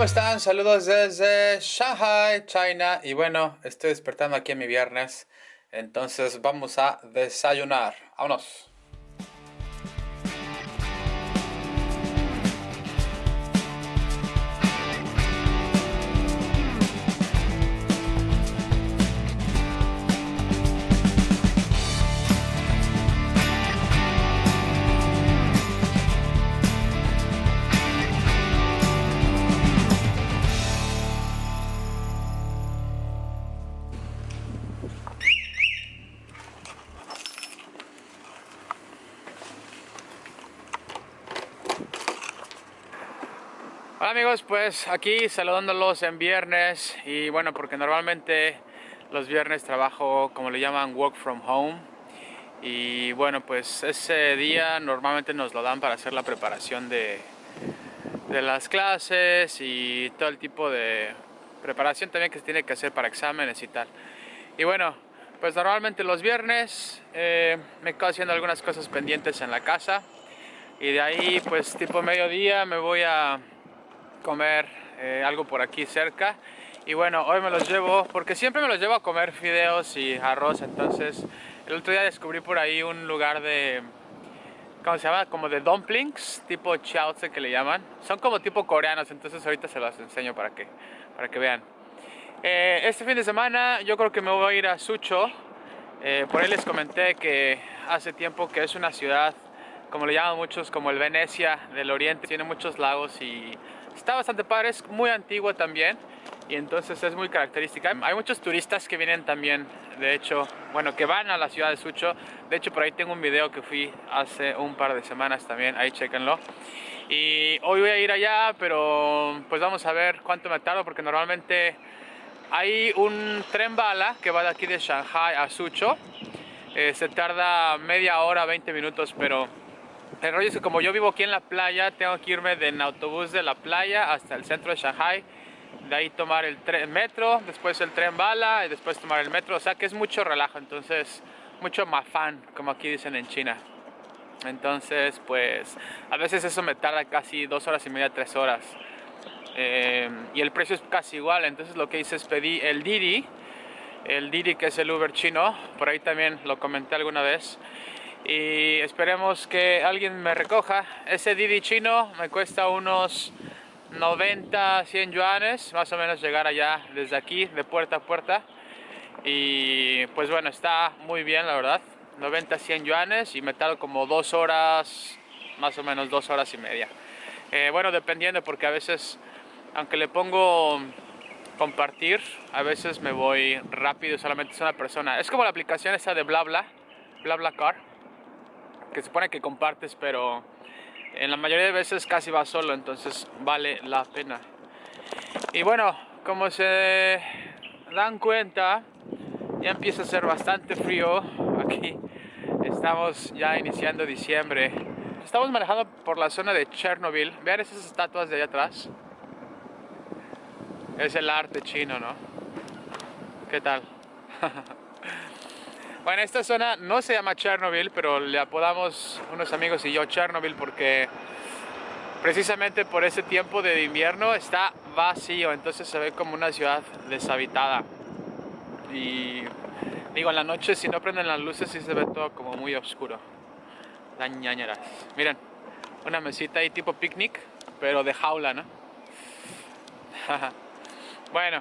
¿cómo están? Saludos desde Shanghai, China. Y bueno, estoy despertando aquí en mi viernes. Entonces vamos a desayunar. Vámonos. Amigos, pues aquí saludándolos en viernes y bueno, porque normalmente los viernes trabajo como le llaman work from home y bueno, pues ese día normalmente nos lo dan para hacer la preparación de, de las clases y todo el tipo de preparación también que se tiene que hacer para exámenes y tal. Y bueno, pues normalmente los viernes eh, me quedo haciendo algunas cosas pendientes en la casa y de ahí pues tipo mediodía me voy a comer eh, algo por aquí cerca. Y bueno, hoy me los llevo, porque siempre me los llevo a comer fideos y arroz, entonces el otro día descubrí por ahí un lugar de, ¿cómo se llama? Como de dumplings, tipo chaozi que le llaman, son como tipo coreanos, entonces ahorita se los enseño para que, para que vean. Eh, este fin de semana yo creo que me voy a ir a Sucho, eh, por ahí les comenté que hace tiempo que es una ciudad, como le llaman muchos, como el Venecia del Oriente, tiene muchos lagos y Está bastante padre, es muy antiguo también y entonces es muy característica. Hay muchos turistas que vienen también, de hecho, bueno, que van a la ciudad de Sucho. De hecho, por ahí tengo un video que fui hace un par de semanas también, ahí chequenlo. Y hoy voy a ir allá, pero pues vamos a ver cuánto me tardo porque normalmente hay un tren bala que va de aquí de Shanghai a Sucho. Eh, se tarda media hora, 20 minutos, pero el rollo es que como yo vivo aquí en la playa, tengo que irme en autobús de la playa hasta el centro de Shanghai. De ahí tomar el tren, metro, después el tren bala y después tomar el metro. O sea que es mucho relajo, entonces mucho mafán, como aquí dicen en China. Entonces, pues a veces eso me tarda casi dos horas y media, tres horas. Eh, y el precio es casi igual, entonces lo que hice es pedí el Didi, el Didi que es el Uber chino, por ahí también lo comenté alguna vez y esperemos que alguien me recoja. Ese Didi chino me cuesta unos 90, 100 yuanes, más o menos llegar allá desde aquí, de puerta a puerta. Y pues bueno, está muy bien la verdad, 90, 100 yuanes y me tardo como dos horas, más o menos dos horas y media. Eh, bueno, dependiendo porque a veces, aunque le pongo compartir, a veces me voy rápido, solamente es una persona. Es como la aplicación esa de BlaBla, BlaBlaCar que se supone que compartes, pero en la mayoría de veces casi va solo, entonces vale la pena. Y bueno, como se dan cuenta, ya empieza a ser bastante frío aquí. Estamos ya iniciando diciembre. Estamos manejando por la zona de Chernobyl. Vean esas estatuas de allá atrás. Es el arte chino, ¿no? ¿Qué tal? Bueno, esta zona no se llama Chernobyl, pero le apodamos unos amigos y yo Chernobyl porque precisamente por ese tiempo de invierno está vacío, entonces se ve como una ciudad deshabitada. Y digo, en la noche si no prenden las luces sí se ve todo como muy oscuro. Las ñañeras. Miren, una mesita ahí tipo picnic, pero de jaula, ¿no? bueno,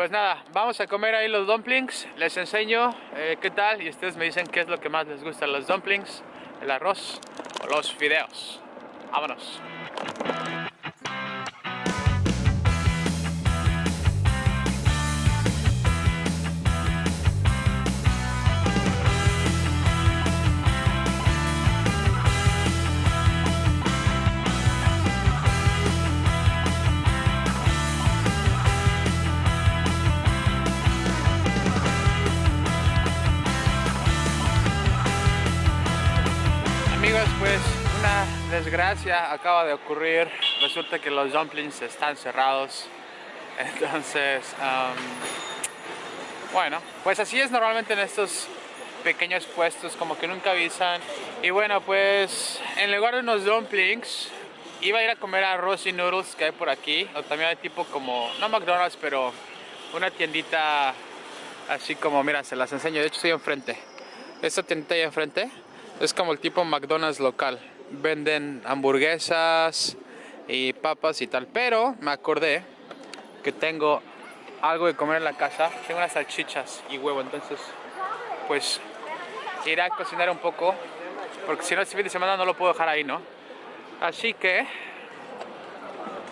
pues nada, vamos a comer ahí los dumplings, les enseño eh, qué tal y ustedes me dicen qué es lo que más les gusta, los dumplings, el arroz o los fideos. Vámonos. Pues una desgracia acaba de ocurrir. Resulta que los dumplings están cerrados. Entonces, bueno, pues así es normalmente en estos pequeños puestos, como que nunca avisan. Y bueno, pues en lugar de unos dumplings, iba a ir a comer arroz y noodles que hay por aquí. O también hay tipo como, no McDonald's, pero una tiendita así como, mira, se las enseño. De hecho, estoy enfrente. Esta tiendita ahí enfrente es como el tipo McDonald's local. Venden hamburguesas y papas y tal. Pero me acordé que tengo algo de comer en la casa. Tengo unas salchichas y huevo. Entonces, pues iré a cocinar un poco. Porque si no, este fin de semana no lo puedo dejar ahí, ¿no? Así que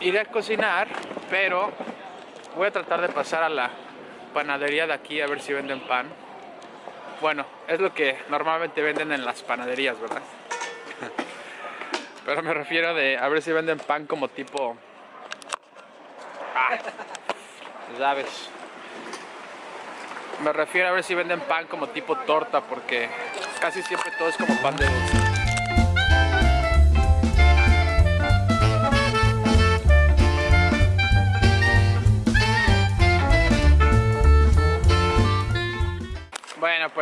iré a cocinar, pero voy a tratar de pasar a la panadería de aquí a ver si venden pan. Bueno, es lo que normalmente venden en las panaderías, ¿verdad? Pero me refiero de a ver si venden pan como tipo... Ah, ¿Sabes? Me refiero a ver si venden pan como tipo torta porque casi siempre todo es como pan de.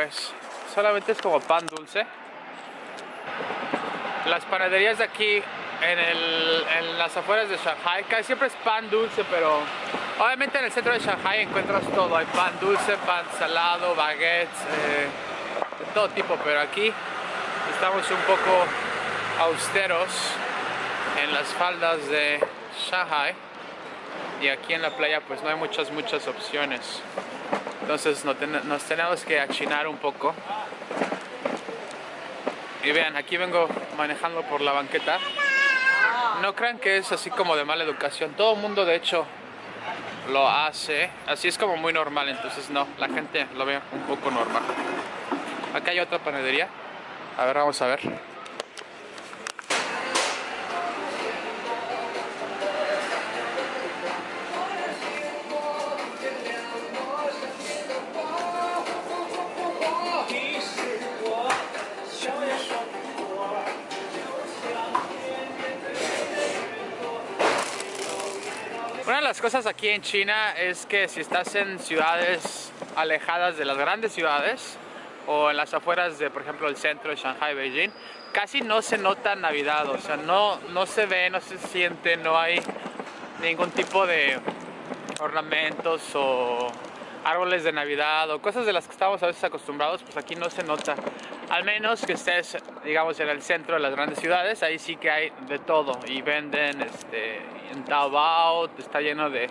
Pues solamente es como pan dulce. Las panaderías de aquí en, las afueras de Shanghai, casi siempre es pan dulce, pero obviamente en el centro de Shanghai encuentras todo. Hay pan dulce, pan salado, baguettes, eh, de todo tipo, pero aquí estamos un poco austeros en las faldas de Shanghai y aquí en la playa pues no hay muchas muchas opciones entonces nos tenemos que achinar un poco. Y vean aquí vengo manejando por la banqueta. No crean que es así como de mala educación. Todo el mundo de hecho lo hace. Así es como muy normal entonces no. La gente lo ve un poco normal. Acá hay otra panadería. A ver vamos a ver cosas aquí en China es que si estás en ciudades alejadas de las grandes ciudades o en las afueras de, por ejemplo, el centro de Shanghai, Beijing, casi no se nota Navidad, o sea, no, no se ve, no se siente, no hay ningún tipo de ornamentos o árboles de Navidad o cosas de las que estamos a veces acostumbrados, pues aquí no se nota. Al menos que estés, digamos, en el centro de las grandes ciudades, ahí sí que hay de todo y venden este, en Taobao, está lleno de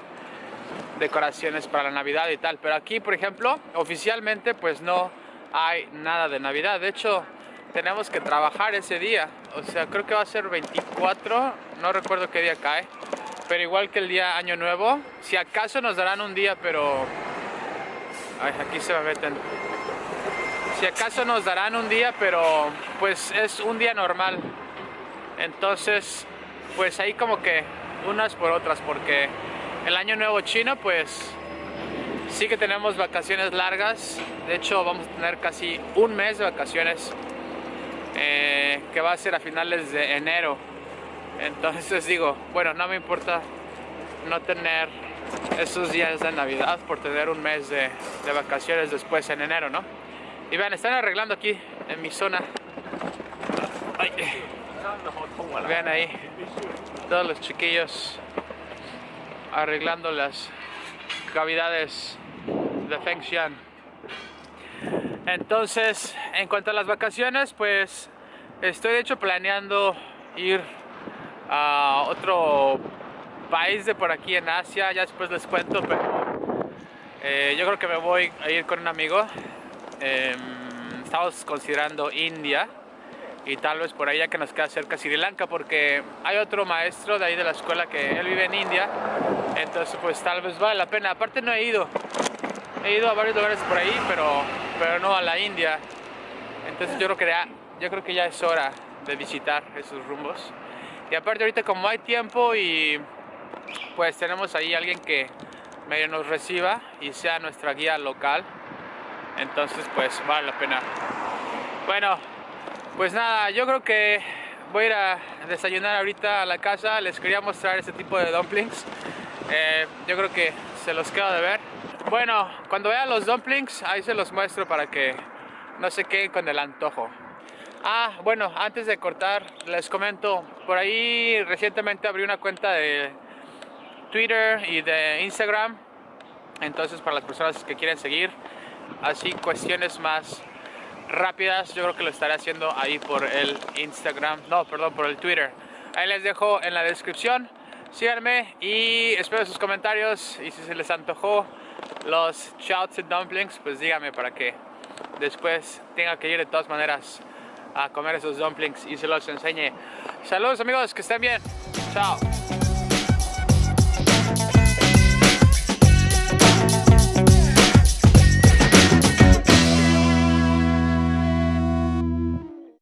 decoraciones para la Navidad y tal. Pero aquí, por ejemplo, oficialmente pues no hay nada de Navidad. De hecho, tenemos que trabajar ese día. O sea, creo que va a ser 24, no recuerdo qué día cae. Pero igual que el día Año Nuevo, si acaso nos darán un día, pero Ay, aquí se me meten. Si acaso nos darán un día, pero pues es un día normal. Entonces, pues ahí como que unas por otras, porque el año nuevo chino, pues sí que tenemos vacaciones largas. De hecho, vamos a tener casi un mes de vacaciones, eh, que va a ser a finales de enero. Entonces digo, bueno, no me importa no tener esos días de Navidad por tener un mes de, vacaciones después en enero, ¿no? Y vean, están arreglando aquí en mi zona. Vean ahí, todos los chiquillos arreglando las cavidades de Fengxian. Entonces, en cuanto a las vacaciones, pues estoy de hecho planeando ir a otro país de por aquí en Asia, ya después les cuento, pero eh, yo creo que me voy a ir con un amigo. Em, estamos considerando India y tal vez por ahí que nos queda cerca Sri Lanka porque hay otro maestro de ahí de la escuela que él vive en India entonces pues tal vez vale la pena. Aparte no he ido he ido a varios lugares por ahí pero pero no a la India. Entonces yo creo que ya, yo creo que ya es hora de visitar esos rumbos. Y aparte ahorita como hay tiempo y pues tenemos ahí alguien que medio nos reciba y sea nuestra guía local. Entonces pues vale la pena. Bueno pues nada yo creo que voy a ir a desayunar ahorita a la casa. Les quería mostrar este tipo de dumplings. Eh, yo creo que se los quedo de ver. Bueno cuando vean los dumplings ahí se los muestro para que no se queden con el antojo. Ah, bueno, antes de cortar, les comento, por ahí recientemente abrí una cuenta de Twitter y de Instagram, entonces para las personas que quieren seguir, así cuestiones más rápidas, yo creo que lo estaré haciendo ahí por el Instagram, no, perdón, por el Twitter. Ahí les dejo en la descripción, síganme y espero sus comentarios y si se les antojó los shouts and dumplings, pues díganme para que después tenga que ir de todas maneras a comer esos dumplings y se los enseñe. Saludos amigos, que estén bien. Chao.